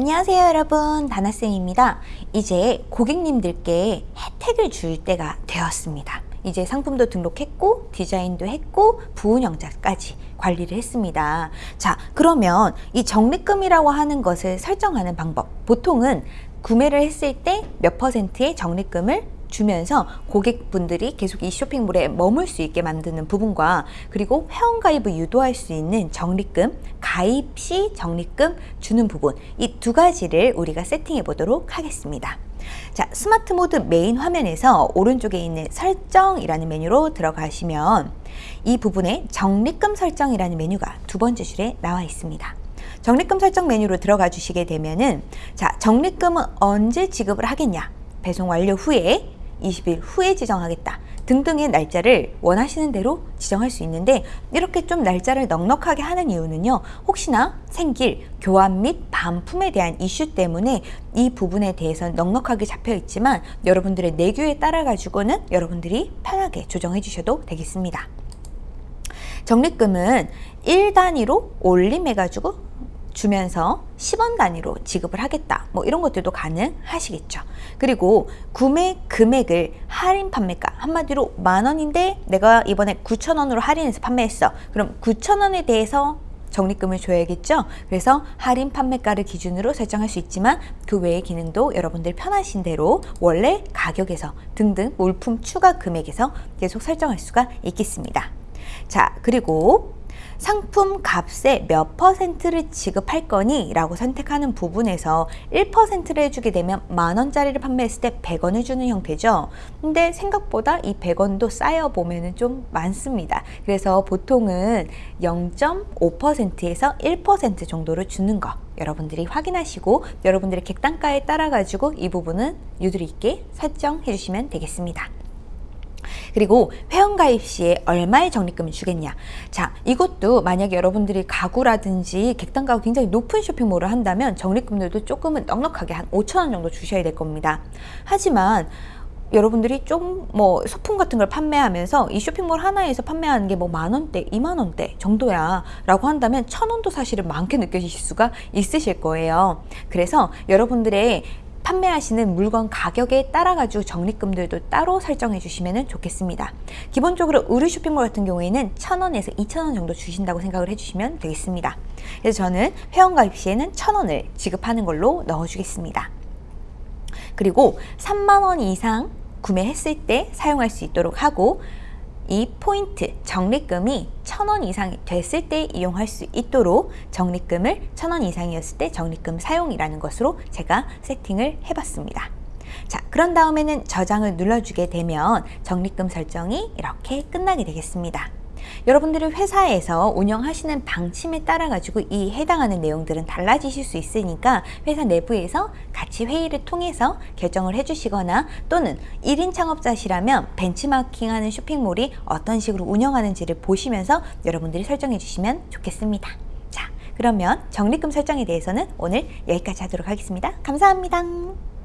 안녕하세요 여러분. 다나쌤입니다. 이제 고객님들께 혜택을 줄 때가 되었습니다. 이제 상품도 등록했고 디자인도 했고 부운영자까지 관리를 했습니다. 자 그러면 이 적립금이라고 하는 것을 설정하는 방법. 보통은 구매를 했을 때 몇 퍼센트의 적립금을 주면서 고객분들이 계속 이 쇼핑몰에 머물 수 있게 만드는 부분과 그리고 회원가입을 유도할 수 있는 적립금, 가입 시 적립금 주는 부분 이 두 가지를 우리가 세팅해 보도록 하겠습니다. 자, 스마트 모드 메인 화면에서 오른쪽에 있는 설정이라는 메뉴로 들어가시면 이 부분에 적립금 설정이라는 메뉴가 두 번째 줄에 나와 있습니다. 적립금 설정 메뉴로 들어가 주시게 되면은 자, 적립금은 언제 지급을 하겠냐? 배송 완료 후에 20일 후에 지정하겠다. 등등의 날짜를 원하시는 대로 지정할 수 있는데 이렇게 좀 날짜를 넉넉하게 하는 이유는요. 혹시나 생길 교환 및 반품에 대한 이슈 때문에 이 부분에 대해서 넉넉하게 잡혀 있지만 여러분들의 내규에 따라 가지고는 여러분들이 편하게 조정해 주셔도 되겠습니다. 적립금은 1단위로 올림해 가지고 주면서 10원 단위로 지급을 하겠다. 뭐 이런 것들도 가능하시겠죠. 그리고 구매 금액을 할인 판매가 한마디로 만원인데 내가 이번에 9천원으로 할인해서 판매했어. 그럼 9천원에 대해서 적립금을 줘야겠죠? 그래서 할인 판매가를 기준으로 설정할 수 있지만 그 외의 기능도 여러분들 편하신 대로 원래 가격에서 등등 물품 추가 금액에서 계속 설정할 수가 있겠습니다. 자 그리고 상품 값의 몇 퍼센트를 지급할 거니? 라고 선택하는 부분에서 1%를 해주게 되면 만원짜리를 판매했을 때 100원을 주는 형태죠. 근데 생각보다 이 100원도 쌓여보면 좀 많습니다. 그래서 보통은 0.5%에서 1% 정도를 주는 거 여러분들이 확인하시고 여러분들의 객단가에 따라 가지고 이 부분은 유도리 있게 설정해 주시면 되겠습니다. 그리고 회원가입 시에 얼마의 적립금을 주겠냐 자 이것도 만약에 여러분들이 가구라든지 객단가가 굉장히 높은 쇼핑몰을 한다면 적립금들도 조금은 넉넉하게 한 5천원 정도 주셔야 될 겁니다 하지만 여러분들이 좀 뭐 소품 같은 걸 판매하면서 이 쇼핑몰 하나에서 판매하는 게 뭐 만원대, 이만원대 정도야 라고 한다면 천원도 사실은 많게 느껴지실 수가 있으실 거예요. 그래서 여러분들의 판매하시는 물건 가격에 따라 가지고 적립금들도 따로 설정해 주시면 좋겠습니다. 기본적으로 의류 쇼핑몰 같은 경우에는 1000원에서 2000원 정도 주신다고 생각을 해주시면 되겠습니다. 그래서 저는 회원가입 시에는 1000원을 지급하는 걸로 넣어 주겠습니다. 그리고 3만원 이상 구매했을 때 사용할 수 있도록 하고 이 포인트 적립금이 천 원 이상이 됐을 때 이용할 수 있도록 적립금을 천 원 이상이었을 때 적립금 사용이라는 것으로 제가 세팅을 해봤습니다. 자 그런 다음에는 저장을 눌러주게 되면 적립금 설정이 이렇게 끝나게 되겠습니다. 여러분들이 회사에서 운영하시는 방침에 따라 가지고 이 해당하는 내용들은 달라지실 수 있으니까 회사 내부에서 같이 회의를 통해서 결정을 해주시거나 또는 1인 창업자시라면 벤치마킹하는 쇼핑몰이 어떤 식으로 운영하는지를 보시면서 여러분들이 설정해 주시면 좋겠습니다. 자 그러면 적립금 설정에 대해서는 오늘 여기까지 하도록 하겠습니다. 감사합니다.